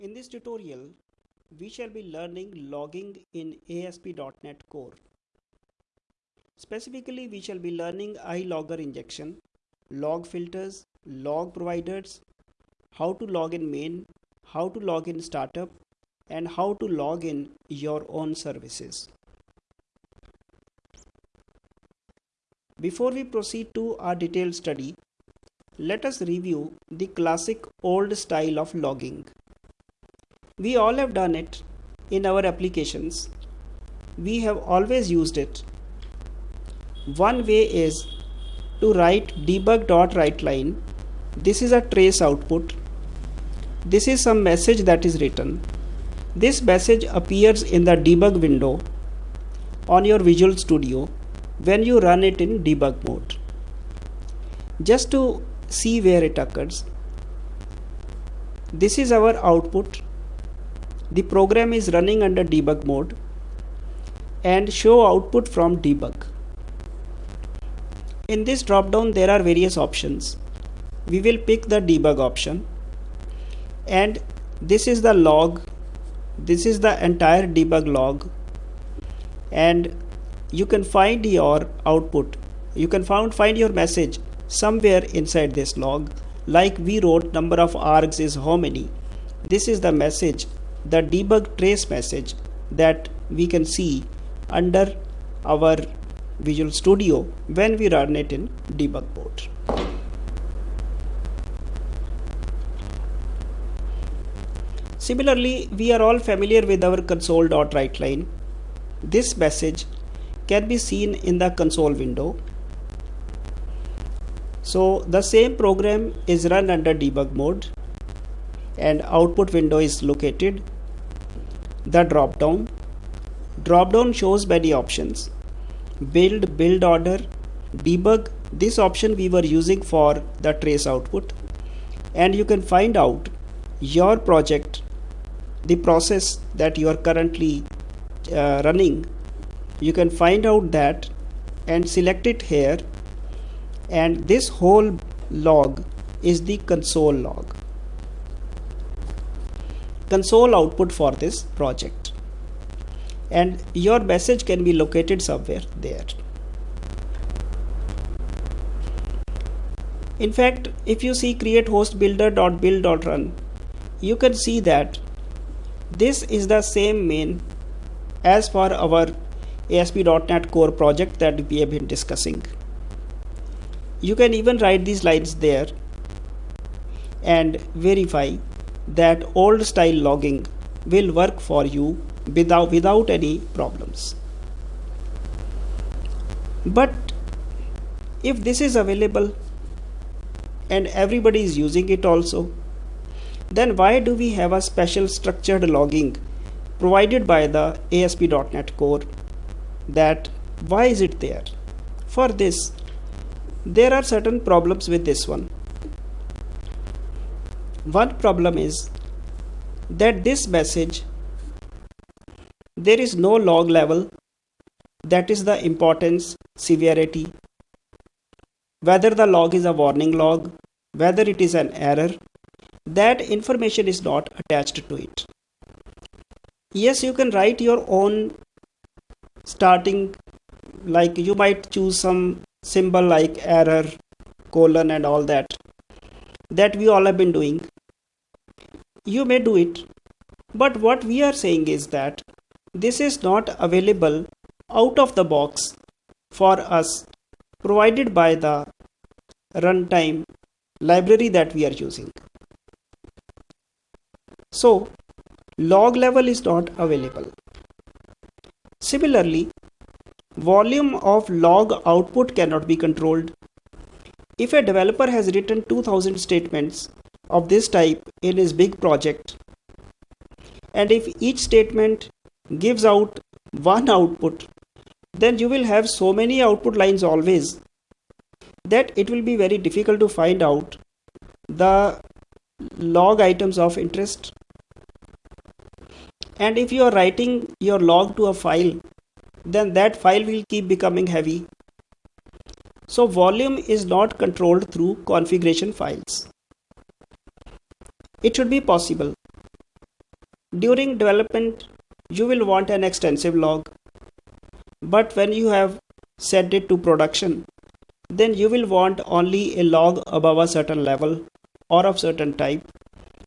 In this tutorial, we shall be learning logging in ASP.NET Core. Specifically, we shall be learning iLogger injection, log filters, log providers, how to log in main, how to log in startup, and how to log in your own services. Before we proceed to our detailed study, let us review the classic old style of logging. We all have done it in our applications. We have always used it. One way is to write debug.writeLine. This is a trace output. This is some message that is written. This message appears in the debug window on your Visual Studio when you run it in debug mode. Just to see where it occurs, this is our output. The program is running under debug mode and show output from debug. In this drop down there are various options. We will pick the debug option and this is the log. This is the entire debug log and you can find your output you can found find your message somewhere inside this log like we wrote number of args is how many this is the message the debug trace message that we can see under our visual studio when we run it in debug mode similarly we are all familiar with our console.writeLine this message can be seen in the console window. So the same program is run under debug mode and output window is located. The drop down. Drop down shows many options. Build, build order, debug. This option we were using for the trace output and you can find out your project the process that you are currently uh, running you can find out that and select it here and this whole log is the console log console output for this project and your message can be located somewhere there in fact if you see create host builder.build.run you can see that this is the same main as for our ASP.NET Core project that we have been discussing. You can even write these lines there and verify that old style logging will work for you without, without any problems. But if this is available and everybody is using it also, then why do we have a special structured logging provided by the ASP.NET Core? That why is it there? For this there are certain problems with this one one problem is that this message there is no log level. That is the importance severity. Whether the log is a warning log whether it is an error that information is not attached to it. Yes you can write your own starting like you might choose some symbol like error colon and all that that we all have been doing you may do it. But what we are saying is that this is not available out of the box for us provided by the runtime library that we are using. So log level is not available. Similarly, volume of log output cannot be controlled. If a developer has written 2000 statements of this type in his big project, and if each statement gives out one output, then you will have so many output lines always that it will be very difficult to find out the log items of interest. And if you are writing your log to a file then that file will keep becoming heavy. So volume is not controlled through configuration files it should be possible During development, you will want an extensive log. But when you have sent it to production, then you will want only a log above a certain level or of certain type.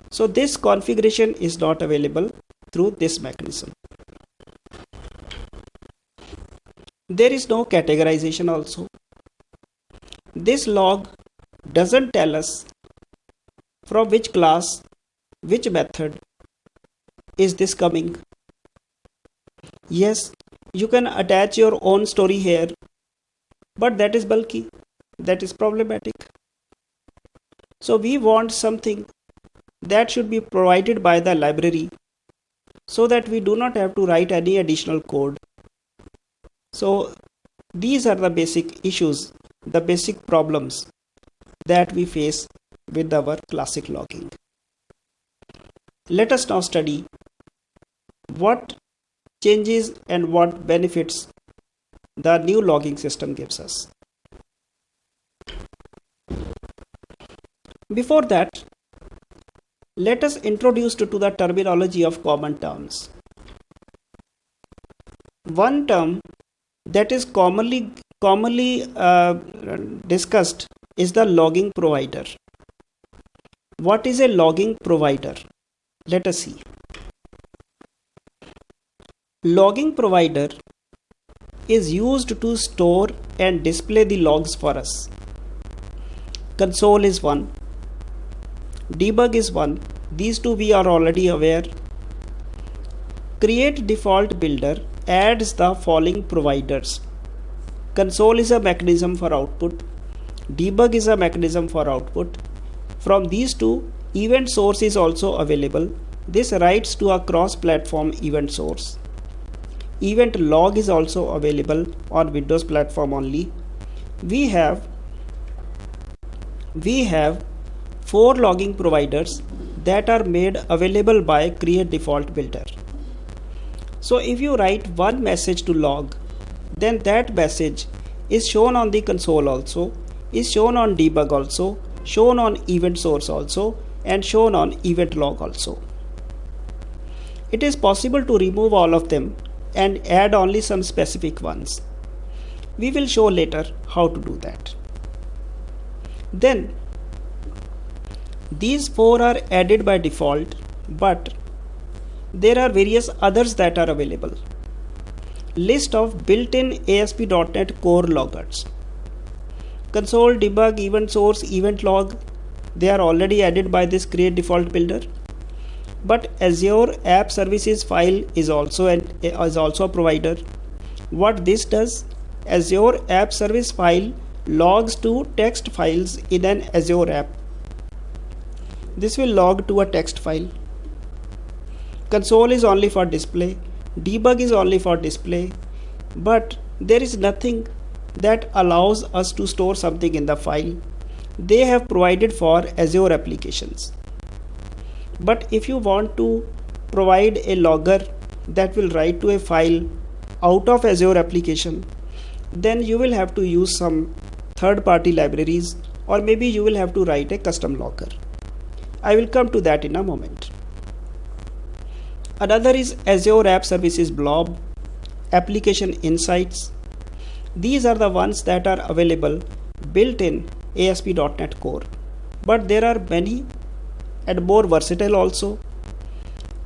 So this configuration is not available through this mechanism. There is no categorization also. This log doesn't tell us from which class, which method is this coming. Yes, you can attach your own story here, but that is bulky, that is problematic. So we want something that should be provided by the library so that we do not have to write any additional code. So these are the basic issues, the basic problems that we face with our classic logging. Let us now study what changes and what benefits the new logging system gives us. Before that, let us introduce to, the terminology of common terms. One term that is commonly commonly uh, discussed is the logging provider. What is a logging provider? Let us see. Logging provider is used to store and display the logs for us. Console is one, debug is one these two we are already aware create default builder adds the following providers console is a mechanism for output debug is a mechanism for output from these two event source is also available. This writes to a cross platform event source. Event log is also available on windows platform only. We have we have four logging providers that are made available by create default builder. So if you write one message to log, then that message is shown on the console also, is shown on debug also, shown on event source also, and shown on event log also. It is possible to remove all of them and add only some specific ones. We will show later how to do that. Then these four are added by default, but there are various others that are available. List of built-in ASP.NET Core loggers. Console, debug, event source, event log, they are already added by this create default builder. But Azure App Services file is also an is also a provider. What this does, Azure App Service file logs to text files in an Azure app this will log to a text file. Console is only for display. Debug is only for display. But there is nothing that allows us to store something in the file. They have provided for Azure applications. But if you want to provide a logger that will write to a file out of Azure application, then you will have to use some third party libraries or maybe you will have to write a custom logger. I will come to that in a moment. Another is Azure App Services Blob, Application Insights. These are the ones that are available built in ASP.NET Core. But there are many and more versatile also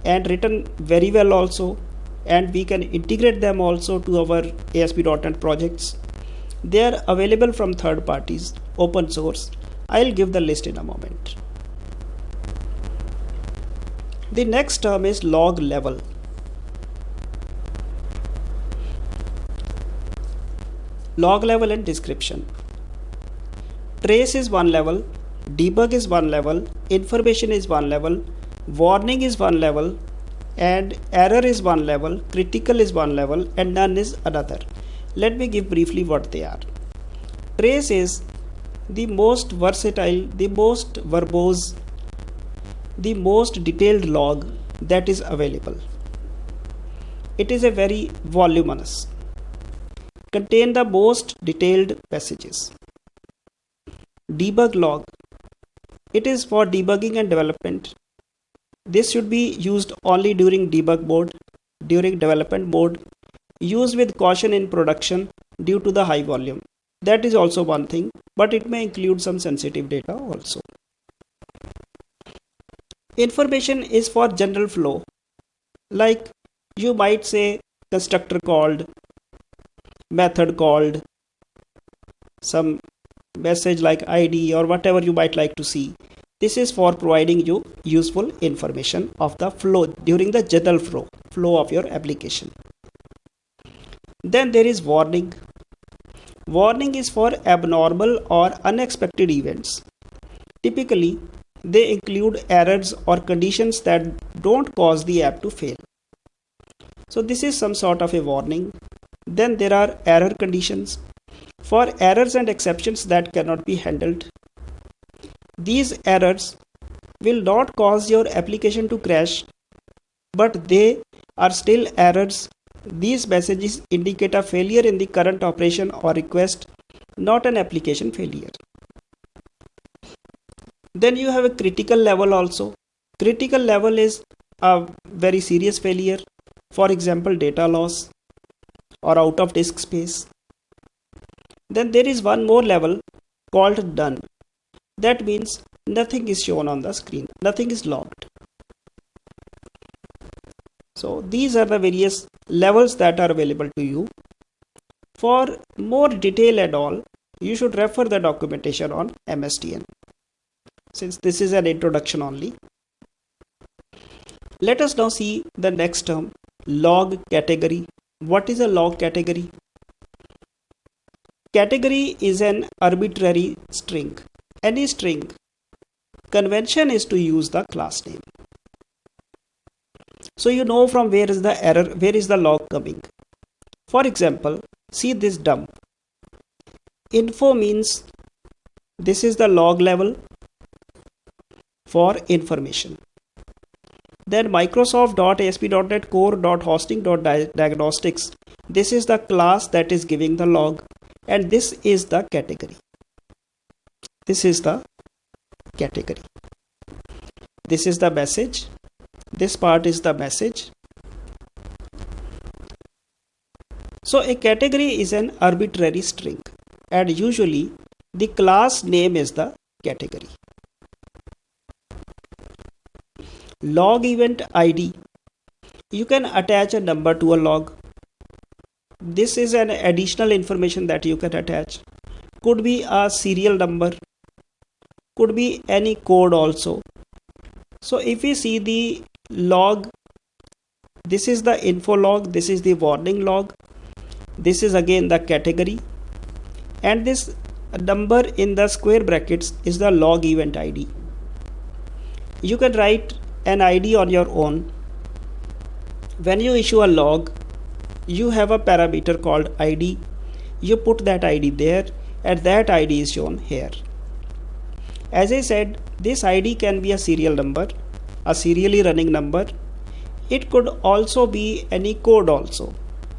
and written very well also and we can integrate them also to our ASP.NET projects. They are available from third parties, open source. I'll give the list in a moment. The next term is log level. Log level and description. Trace is one level, debug is one level, information is one level, warning is one level, and error is one level, critical is one level, and none is another. Let me give briefly what they are. Trace is the most versatile, the most verbose, the most detailed log that is available. It is a very voluminous, contain the most detailed passages. Debug log. It is for debugging and development. this should be used only during debug mode during development mode used with caution in production due to the high volume that is also one thing but it may include some sensitive data also information is for general flow like you might say constructor called method called some message like id or whatever you might like to see. This is for providing you useful information of the flow during the general flow flow of your application. Then there is warning. Warning is for abnormal or unexpected events. Typically they include errors or conditions that don't cause the app to fail. So this is some sort of a warning then there are error conditions for errors and exceptions that cannot be handled these errors will not cause your application to crash, but they are still errors. These messages indicate a failure in the current operation or request, not an application failure. Then you have a critical level also. Critical level is a very serious failure, for example, data loss or out of disk space. Then there is one more level called none. That means nothing is shown on the screen. Nothing is logged. So these are the various levels that are available to you. For more detail and all you should refer the documentation on msdn since this is an introduction only let us now see the next term log category what is a log category category is an arbitrary string any string. Convention is to use the class name. So you know from where is the error, where is the log coming. For example, see this dump. Info means this is the log level for information. Then Microsoft.ASP.NET Core.Hosting.Diagnostics. This is the class that is giving the log and this is the category. This is the category. This is the message. This part is the message. So a category is an arbitrary string and usually the class name is the category log event id you can attach a number to a log. This is an additional information that you can attach. Could be a serial number. Could be any code also. So if we see the log this is the info log this is the warning log. This is again the category. And this number in the square brackets is the log event id you can write an id on your own when you issue a log you have a parameter called id you put that id there and that id is shown here as I said, this ID can be a serial number, a serially running number. It could also be any code also.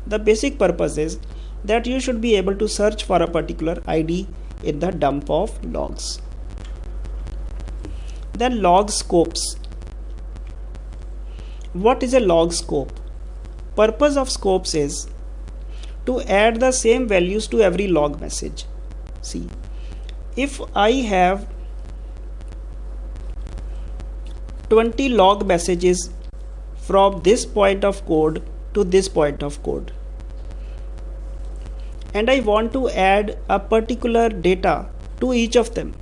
The basic purpose is that you should be able to search for a particular ID in the dump of logs. Then log scopes. What is a log scope? Purpose of scopes is to add the same values to every log message. See, if I have 20 log messages from this point of code to this point of code and I want to add a particular data to each of them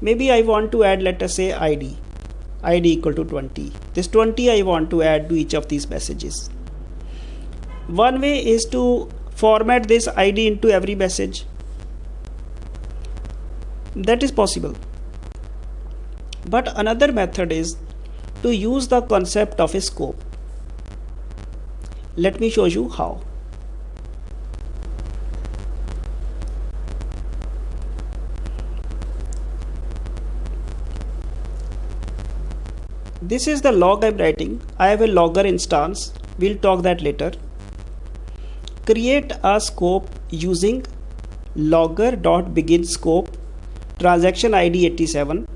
maybe I want to add let us say ID ID equal to 20 this 20 I want to add to each of these messages one way is to format this ID into every message that is possible but another method is to use the concept of a scope. Let me show you how. This is the log I'm writing. I have a logger instance. We'll talk that later. Create a scope using logger.begin scope transaction ID 87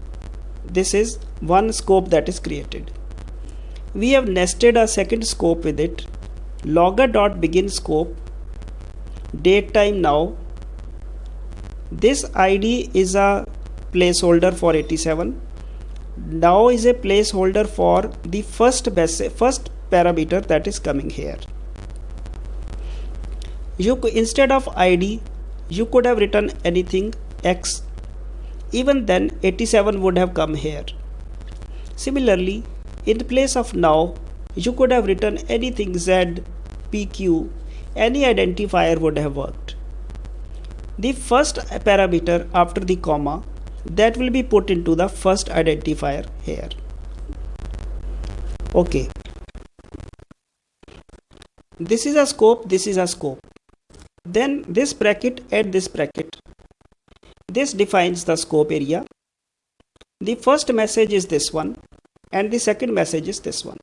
this is one scope that is created we have nested a second scope with it logger dot begin scope date time now this id is a placeholder for 87 now is a placeholder for the first first parameter that is coming here. You instead of id you could have written anything x. Even then 87 would have come here. Similarly in place of now you could have written anything z pq any identifier would have worked. The first parameter after the comma that will be put into the first identifier here. Okay. This is a scope this is a scope. Then this bracket add this bracket. This defines the scope area. The first message is this one and the second message is this one.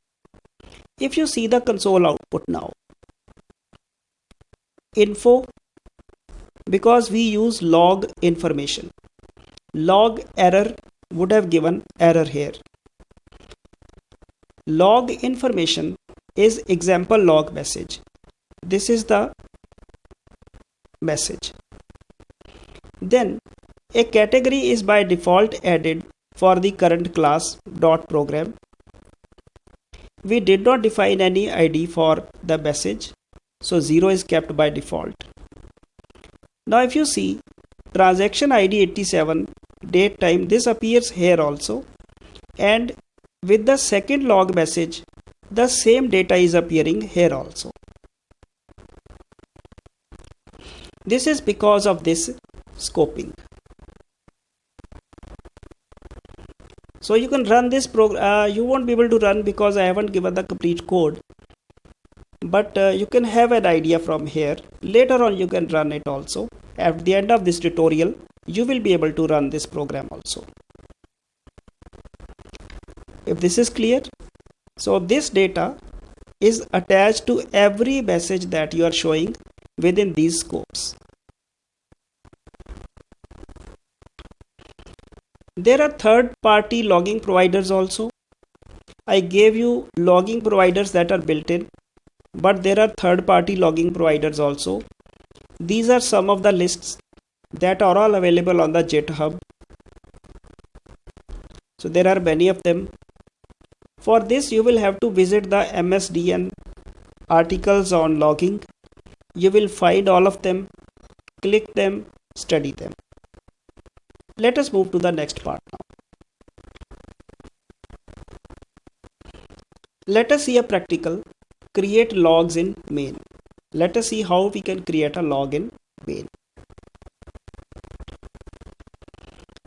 If you see the console output now info because we use log information log error would have given error here. Log information is example log message. This is the message. Then a category is by default added for the current class dot program. We did not define any id for the message so 0 is kept by default. Now if you see transaction id 87 date time this appears here also. And with the second log message the same data is appearing here also. This is because of this scoping. So you can run this program uh, you won't be able to run because i haven't given the complete code. But uh, you can have an idea from here. Later on you can run it also at the end of this tutorial you will be able to run this program also. If this is clear so this data is attached to every message that you are showing within these scopes. There are third party logging providers also. I gave you logging providers that are built in but there are third party logging providers also these are some of the lists that are all available on the github so there are many of them. For this you will have to visit the msdn articles on logging. You will find all of them click them study them. Let us move to the next part now. Let us see a practical create logs in main let us see how we can create a login main.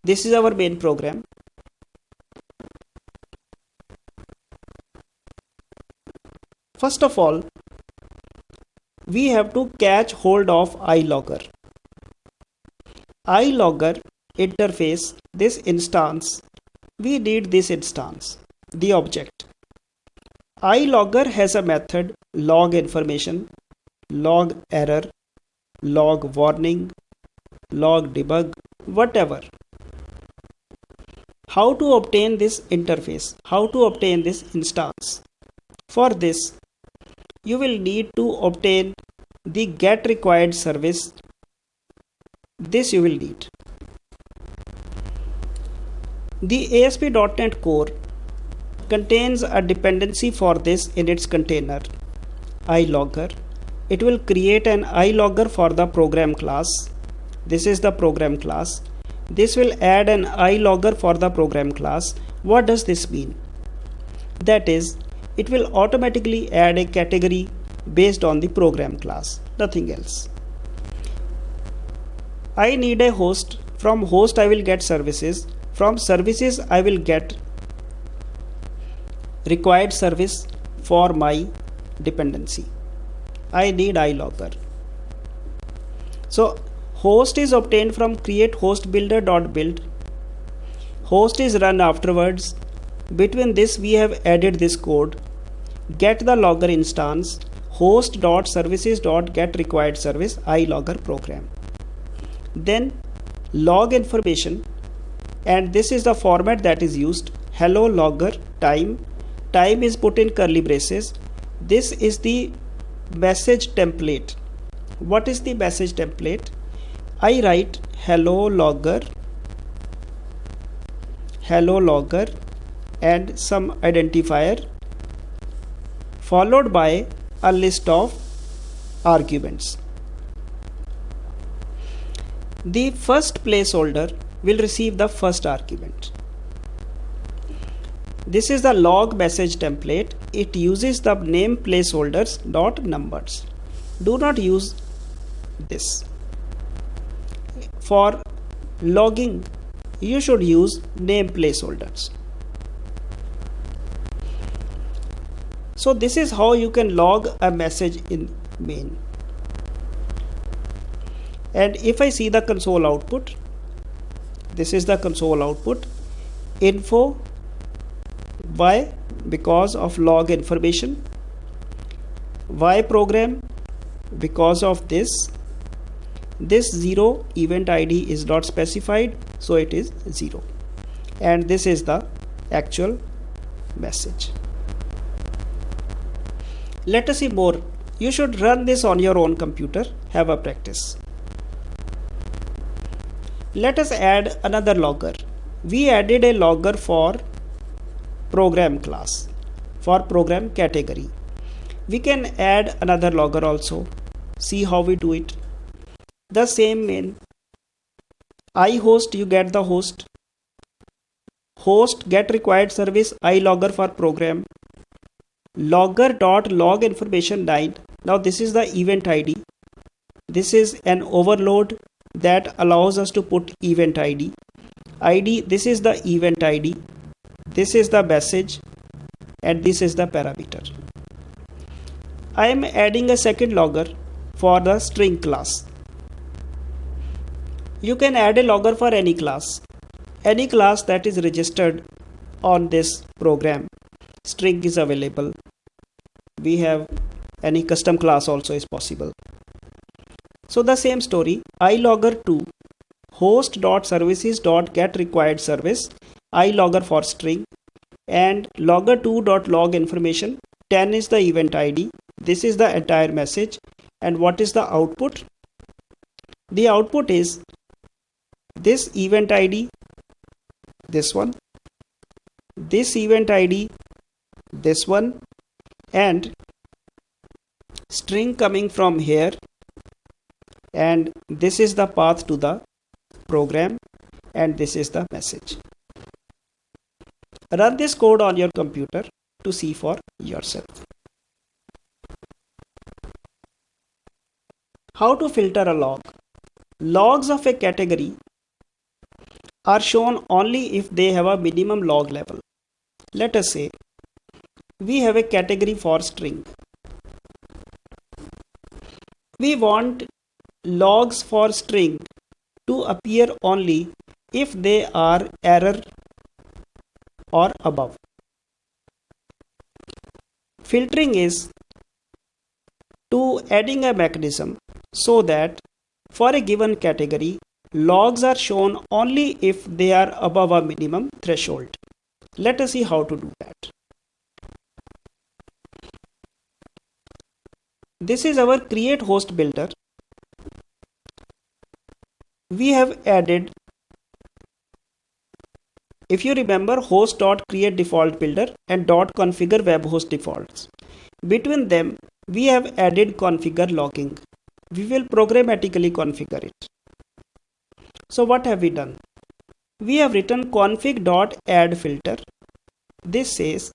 This is our main program. First of all we have to catch hold of ilogger. ilogger interface this instance we need this instance the object. ilogger has a method log information log error log warning log debug whatever. How to obtain this interface? How to obtain this instance? For this you will need to obtain the get required service. This you will need. The ASP.NET Core contains a dependency for this in its container ilogger it will create an ilogger for the program class this is the program class this will add an ilogger for the program class. What does this mean? That is, it will automatically add a category based on the program class, nothing else. I need a host. From host I will get services. From services I will get required service for my dependency. I need ilogger. So host is obtained from create host builder dot build host is run afterwards. Between this we have added this code. Get the logger instance. host dot services dot get required service ilogger program. Then log information. And this is the format that is used. Hello logger time. Time is put in curly braces. This is the message template what is the message template I write hello logger hello logger and some identifier followed by a list of arguments. The first placeholder will receive the first argument. This is the log message template. It uses the name placeholders dot numbers. Do not use this. For logging, you should use name placeholders. So this is how you can log a message in main. And if I see the console output, this is the console output info why? Because of log information. Why program? Because of this. This zero event id is not specified so it is zero. And this is the actual message. Let us see more. You should run this on your own computer. Have a practice. Let us add another logger. We added a logger for program class for program category. We can add another logger also. See how we do it. The same main. I host you get the host. Host get required service i logger for program. Logger dot log information line now this is the event id this is an overload that allows us to put event id id this is the event id this is the message and this is the parameter i am adding a second logger for the string class you can add a logger for any class. Any class that is registered on this program. String is available. We have any custom class also is possible. So the same story, ilogger2 host.services.get service ilogger for string and logger2.log information. 10 is the event id this is the entire message. And what is the output? The output is this event id this one this event id this one and string coming from here. And this is the path to the program. And this is the message run this code on your computer to see for yourself how to filter a log logs of a category are shown only if they have a minimum log level. Let us say we have a category for string. We want logs for string to appear only if they are error or above. Filtering is to adding a mechanism so that for a given category Logs are shown only if they are above a minimum threshold. Let us see how to do that. This is our create host builder. We have added if you remember host.create default builder and dot .configure defaults. Between them, we have added configure logging. We will programmatically configure it. So what have we done? We have written config.add filter. This says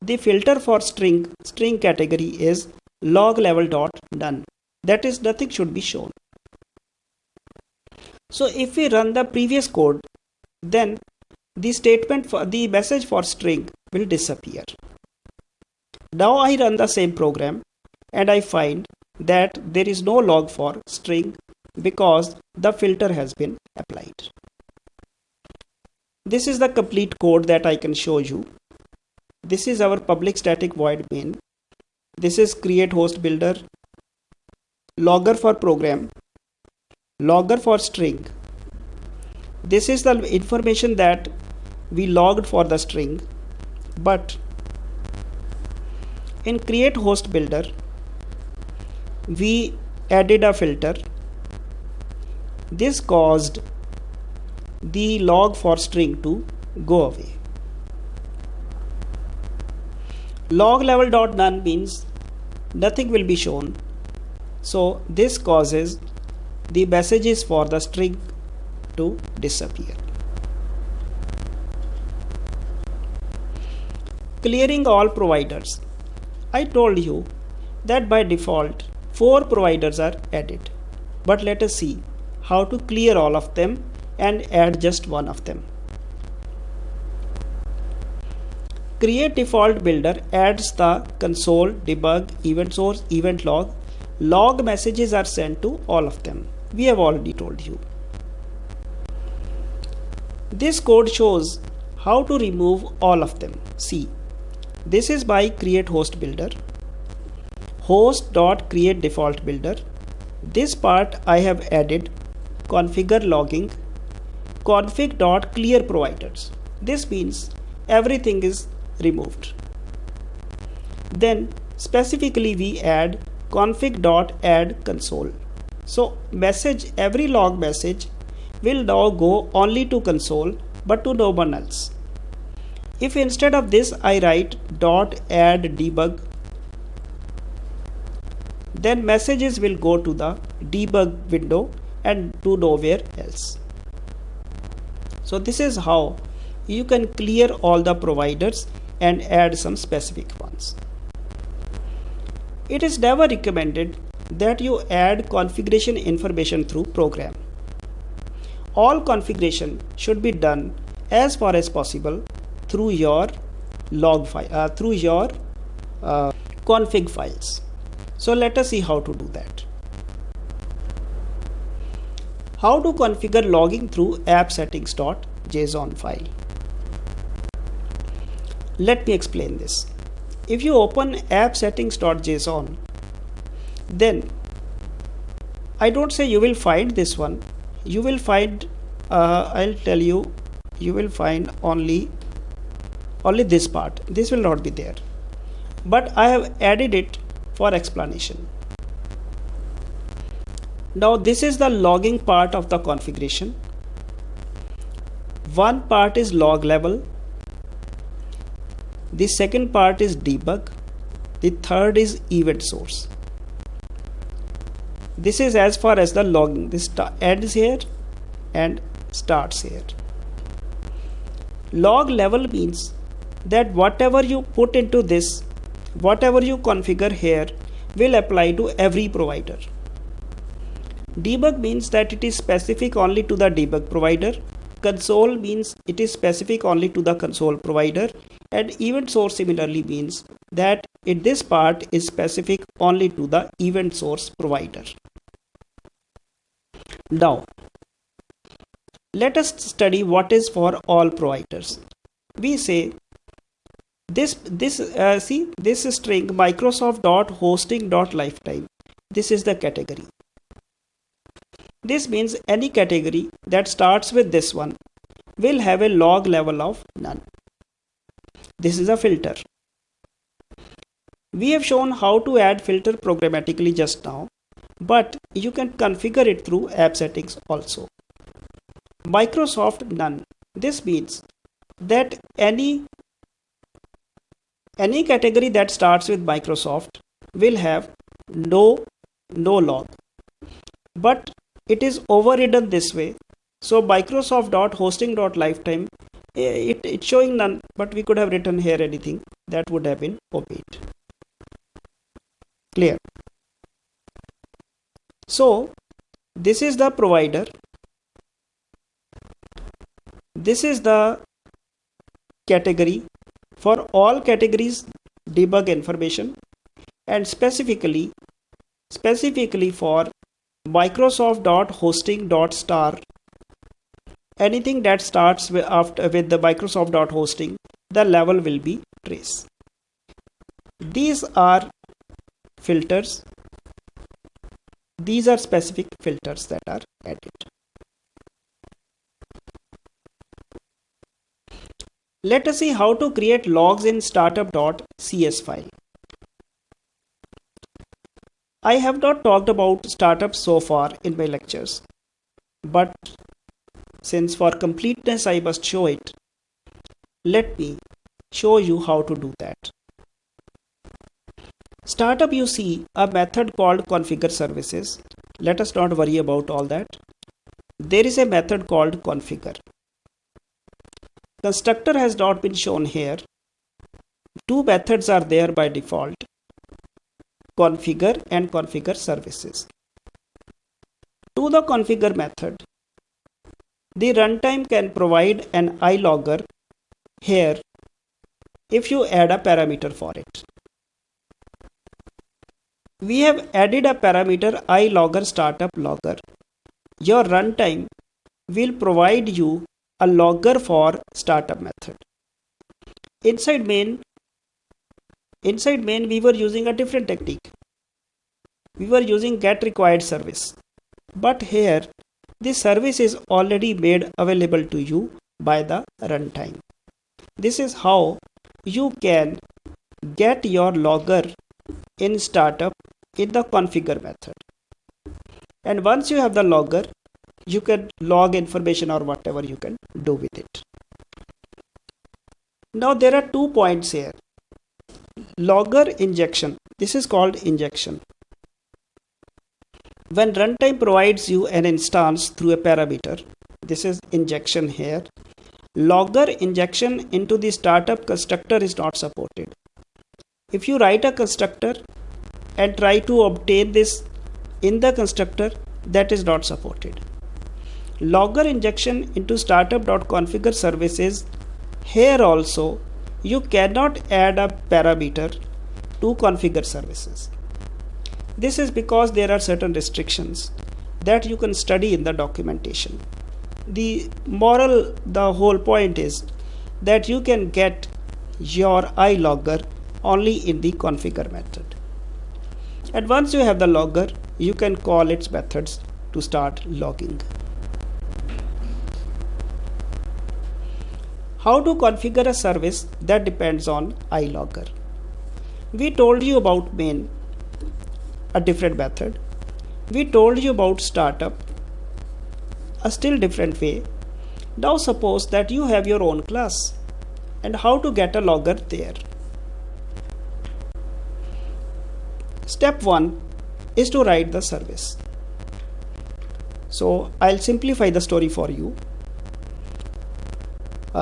the filter for string string category is log level dot. That is nothing should be shown. So if we run the previous code, then the statement for the message for string will disappear. Now I run the same program and I find that there is no log for string because the filter has been applied. This is the complete code that I can show you. This is our public static void main. This is create host builder, logger for program, logger for string, this is the information that we logged for the string but in create host builder we added a filter. This caused the log for string to go away. Log level dot none means nothing will be shown. So this causes the messages for the string to disappear clearing all providers I told you that by default four providers are added but let us see how to clear all of them and add just one of them Create default builder adds the console, debug, event source, event log. Log messages are sent to all of them. We have already told you. This code shows how to remove all of them. See, this is by create host builder. Host dot create default builder. This part I have added configure logging config dot clear providers. This means everything is removed. Then specifically we add config.add console. So message every log message will now go only to console but to no one else. If instead of this I write dot add debug then messages will go to the debug window and to nowhere else. So this is how you can clear all the providers and add some specific ones. It is never recommended that you add configuration information through program. All configuration should be done as far as possible through your log file uh, through your uh, config files. So let us see how to do that. How to configure logging through app settings.json file. Let me explain this. If you open app settings.json, then I don't say you will find this one. You will find, uh, I'll tell you, you will find only only this part. This will not be there. But I have added it for explanation. Now this is the logging part of the configuration. One part is log level the second part is debug. The third is event source. This is as far as the logging. This ends here and starts here. Log level means that whatever you put into this, whatever you configure here will apply to every provider. Debug means that it is specific only to the debug provider. Console means it is specific only to the console provider and event source similarly means that this part is specific only to the event source provider. Now, let us study what is for all providers. We say this this uh, see this string Microsoft dot hosting dot lifetime. This is the category. This means any category that starts with this one will have a log level of none. This is a filter. We have shown how to add filter programmatically just now, but you can configure it through app settings also. Microsoft none. This means that any any category that starts with Microsoft will have no no log. But it is overridden this way. So microsoft.hosting.lifetime Eh, it, it's showing none but we could have written here anything that would have been obeyed. Clear? So this is the provider. This is the category for all categories debug information and specifically specifically for microsoft.hosting.star anything that starts with, after, with the Microsoft dot hosting, the level will be trace. These are filters. These are specific filters that are added. Let us see how to create logs in startup.cs file. I have not talked about startups so far in my lectures, but since for completeness I must show it, let me show you how to do that. Startup you see a method called configure services. Let us not worry about all that. There is a method called configure. Constructor has not been shown here. Two methods are there by default. Configure and configure services. To the configure method, the runtime can provide an iLogger here if you add a parameter for it. We have added a parameter iLogger startup logger. Your runtime will provide you a logger for startup method. Inside main, inside main we were using a different technique. We were using get required service. But here this service is already made available to you by the runtime. This is how you can get your logger in startup in the configure method. And once you have the logger, you can log information or whatever you can do with it. Now there are two points here. Logger injection. This is called injection. When runtime provides you an instance through a parameter, this is injection here Logger injection into the startup constructor is not supported. If you write a constructor and try to obtain this in the constructor, that is not supported. Logger injection into startup.configure services. Here also, you cannot add a parameter to configure services. This is because there are certain restrictions that you can study in the documentation the moral the whole point is that you can get your iLogger only in the configure method and once you have the logger you can call its methods to start logging how to configure a service that depends on iLogger we told you about main a different method we told you about startup a still different way. Now suppose that you have your own class and how to get a logger there. Step 1 is to write the service. So I'll simplify the story for you.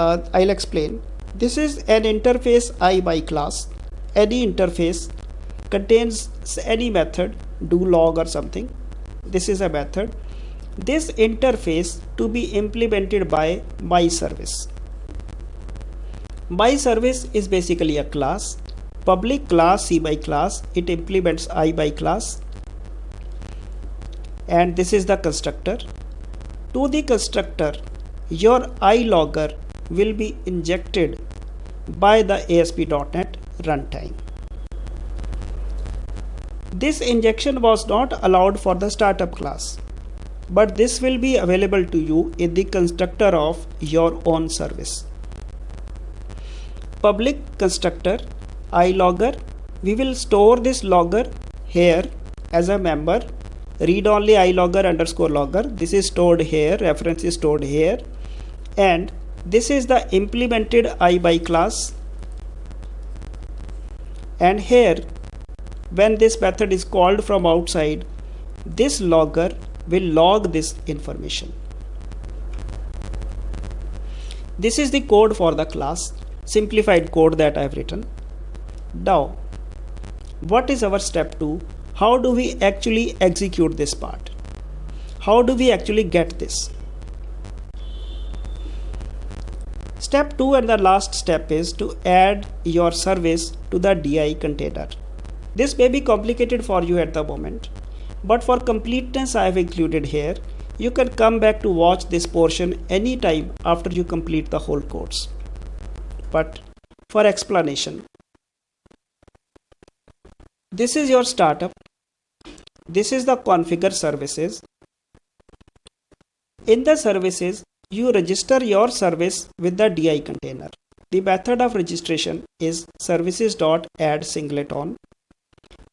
Uh, I'll explain. This is an interface I by class. Any interface contains any method do log or something. This is a method this interface to be implemented by my service. My service is basically a class public class c by class it implements i by class and this is the constructor to the constructor your i logger will be injected by the ASP.NET runtime. This injection was not allowed for the startup class but this will be available to you in the constructor of your own service. Public constructor iLogger we will store this logger here as a member read only iLogger underscore logger this is stored here reference is stored here and this is the implemented i by class and here when this method is called from outside this logger will log this information. This is the code for the class, simplified code that I have written. Now, what is our step 2? How do we actually execute this part? How do we actually get this? Step 2 and the last step is to add your service to the DI container. This may be complicated for you at the moment but for completeness I have included here you can come back to watch this portion anytime after you complete the whole course. But for explanation this is your startup. This is the configure services. In the services you register your service with the DI container. The method of registration is services dot add singleton.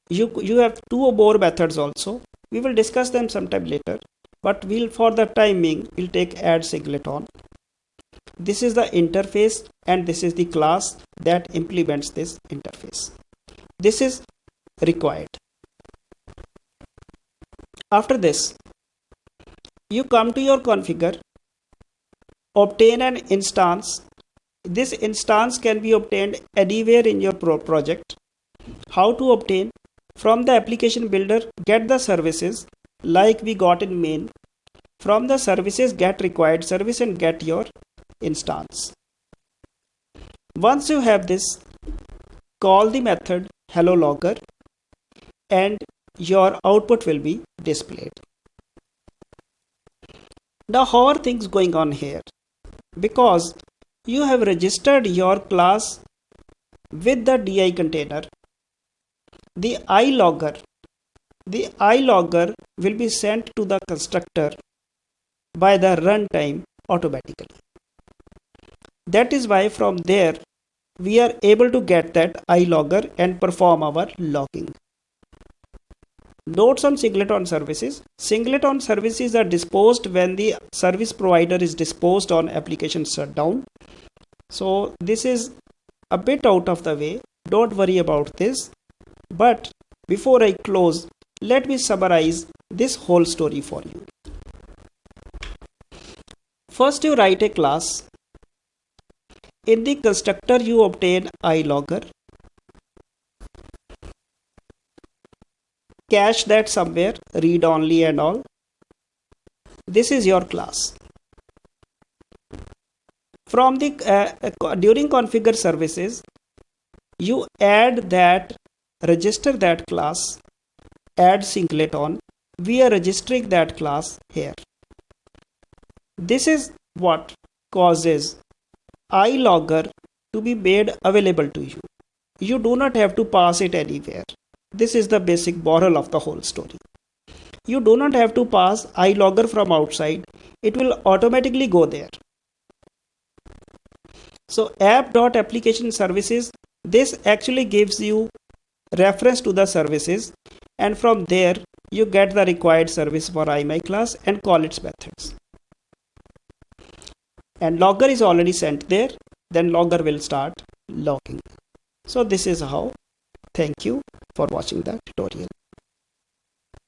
You you have two or more methods also. We will discuss them sometime later but we'll for the timing we'll take add singleton. This is the interface and this is the class that implements this interface. This is required. After this you come to your configure obtain an instance. This instance can be obtained anywhere in your pro project. How to obtain? From the application builder get the services like we got in main. From the services get required service and get your instance. Once you have this call the method hello logger and your output will be displayed. Now how are things going on here because you have registered your class with the di container. The i logger the i logger will be sent to the constructor by the runtime automatically. That is why from there we are able to get that i logger and perform our logging notes on singleton services singleton services are disposed when the service provider is disposed on application shutdown so this is a bit out of the way don't worry about this but before I close, let me summarize this whole story for you. First, you write a class. In the constructor, you obtain ilogger. Cache that somewhere, read only and all. This is your class. From the uh, uh during configure services, you add that register that class add singleton we are registering that class here this is what causes ilogger to be made available to you you do not have to pass it anywhere this is the basic moral of the whole story you do not have to pass ilogger from outside it will automatically go there so app.application services this actually gives you reference to the services and from there you get the required service for IMI class and call its methods. And logger is already sent there, then logger will start logging. So this is how. Thank you for watching the tutorial.